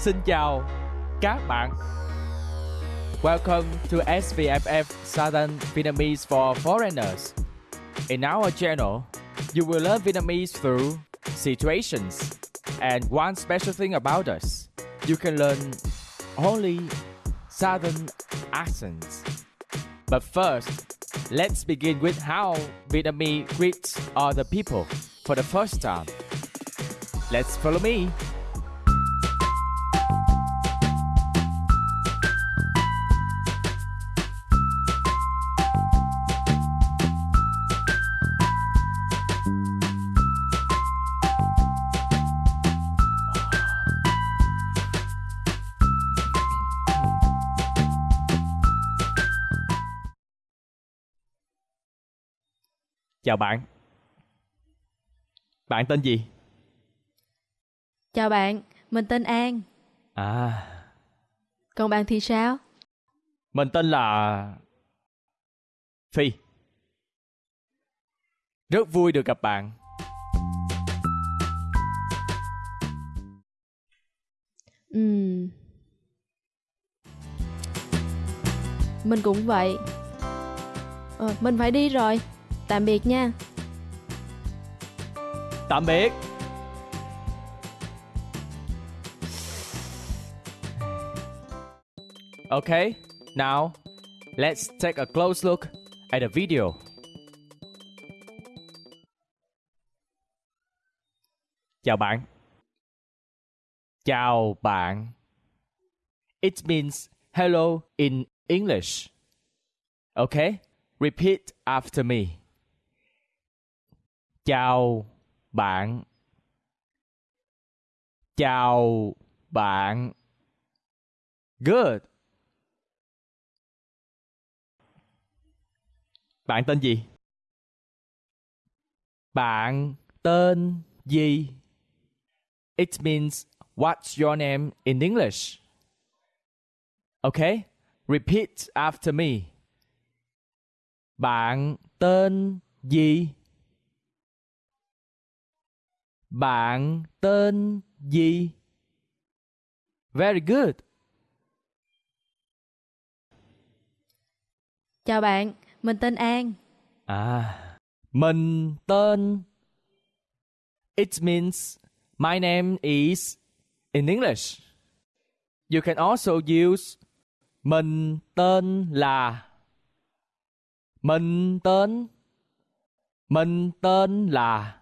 Xin chào các bạn. Welcome to SVFF Southern Vietnamese for Foreigners. In our channel, you will learn Vietnamese through situations. And one special thing about us, you can learn only Southern accents. But first, let's begin with how Vietnamese greets other people for the first time. Let's follow me. Chào bạn. Bạn tên gì? Chào bạn, mình tên An. À, Còn bạn thì sao? mình tên là Phi. Rất vui được gặp bạn. Ừm. Mình cũng vậy. Ờ, mình phải đi rồi. Tạm biệt nha. Tạm biệt. Okay, now let's take a close look at the video. Chào bạn. Chào bạn. It means hello in English. Okay? Repeat after me. Chào bạn. Chào bạn. Good. Bạn tên gì? Bạn tên gì? It means, what's your name in English? Okay? Repeat after me. Bạn tên gì? Bạn tên gì? Very good. Chào bạn, mình tên An. À, mình tên It means my name is in English. You can also use mình tên là mình tên mình tên là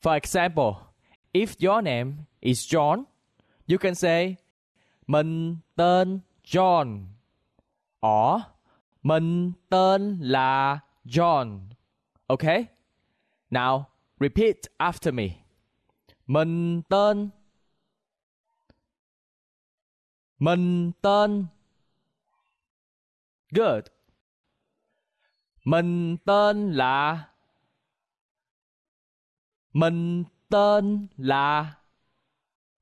For example, if your name is John, you can say mình tên John or mình tên là John. Okay? Now, repeat after me. Mình tên Mình tên Good. Mình tên là Mình tên là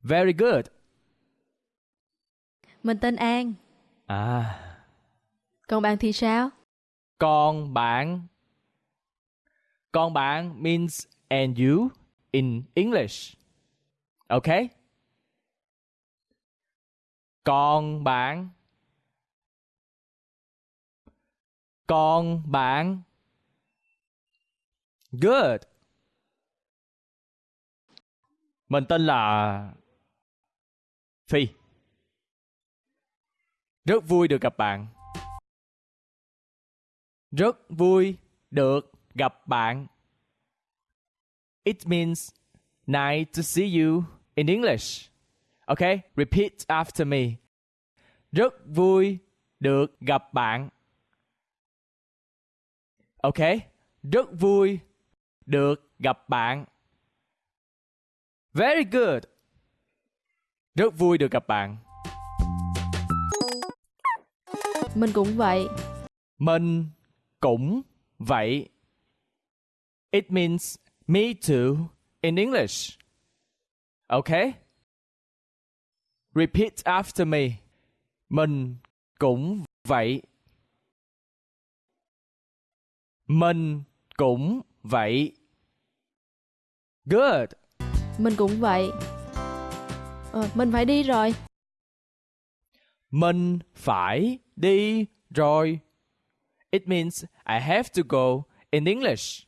Very good. Mình tên An. À, Còn bạn thì sao? còn bạn Còn bạn means and you in English. Okay? Còn bạn Còn bạn Good. Mình tên là Phi. Rất vui được gặp bạn. Rất vui được gặp bạn. It means nice to see you in English. Okay, repeat after me. Rất vui được gặp bạn. Okay, rất vui được gặp bạn. Very good. Rất vui được gặp bạn. Mình cũng vậy. Mình cũng vậy. It means me too in English. Okay? Repeat after me. Mình cũng vậy. Mình cũng vậy. Good. Mình cũng vậy. Ờ, mình phải đi rồi. Mình phải đi rồi. It means I have to go in English.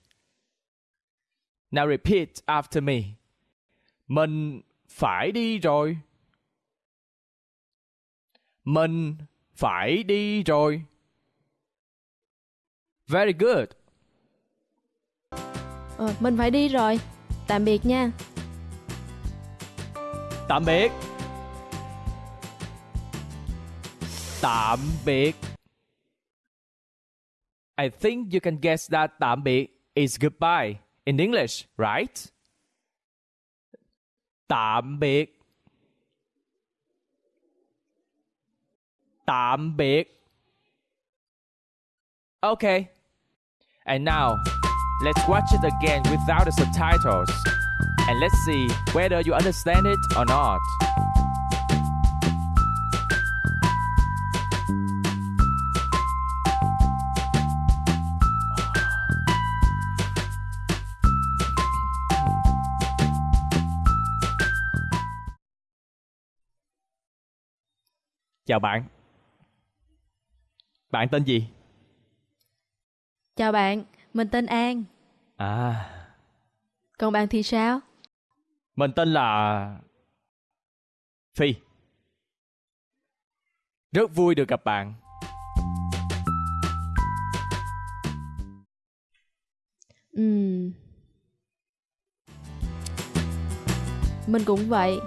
Now repeat after me. Mình phải đi rồi. Mình phải đi rồi. Very good. Ờ, mình phải đi rồi. Tạm biệt nha. Tạm biệt. Tạm biệt. I think you can guess that tạm biệt is goodbye in English, right? Tạm biệt. Tạm biệt. Okay. And now, let's watch it again without the subtitles. And let's see whether you understand it or not. Chào bạn. Bạn tên gì? Chào bạn, mình tên An. À, Còn bạn thì sao? Mình tên là Phi. Rất vui được gặp bạn. Ừm. Mình cũng vậy.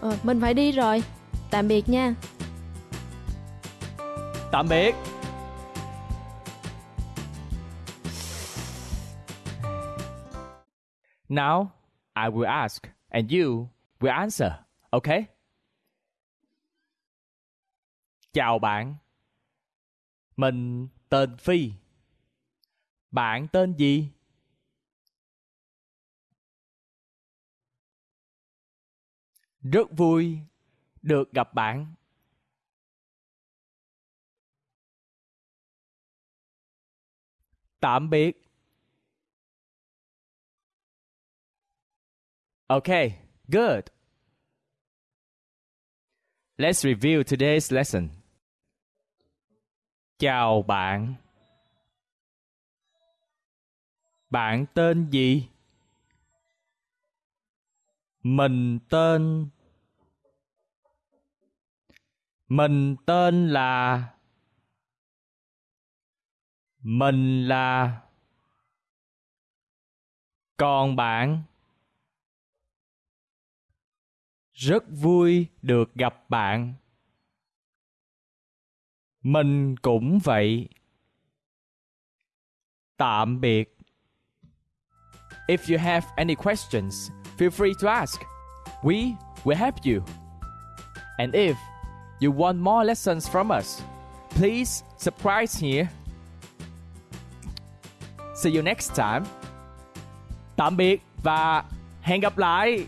Ờ, mình phải đi rồi. Tạm biệt nha. Tạm biệt. Now I will ask and you will answer, okay? Chào bạn. Mình tên Phi. Bạn tên gì? Rất vui được gặp bạn. Tạm biệt. Okay, good. Let's review today's lesson. Chào bạn. Bạn tên gì? Mình tên Mình tên là Mình là Còn bạn rất vui được gặp bạn. Mình cũng vậy. Tạm biệt. If you have any questions, feel free to ask. We will help you. And if you want more lessons from us, please subscribe here. See you next time. Tạm biệt và hẹn gặp lại.